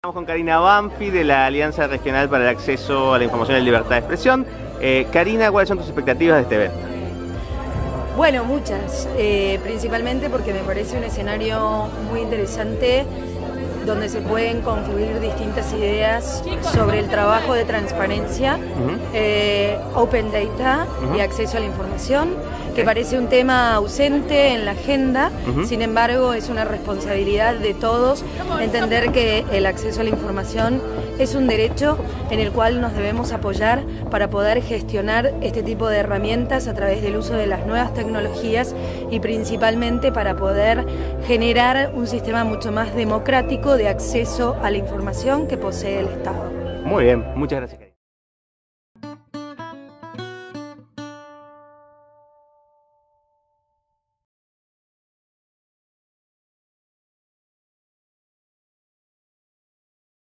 Estamos con Karina Banfi de la Alianza Regional para el Acceso a la Información y Libertad de Expresión. Eh, Karina, ¿cuáles son tus expectativas de este evento? Bueno, muchas, eh, principalmente porque me parece un escenario muy interesante donde se pueden confluir distintas ideas sobre el trabajo de transparencia, eh, open data y acceso a la información, que parece un tema ausente en la agenda, sin embargo es una responsabilidad de todos entender que el acceso a la información es un derecho en el cual nos debemos apoyar para poder gestionar este tipo de herramientas a través del uso de las nuevas tecnologías y principalmente para poder generar un sistema mucho más democrático de acceso a la información que posee el Estado. Muy bien, muchas gracias.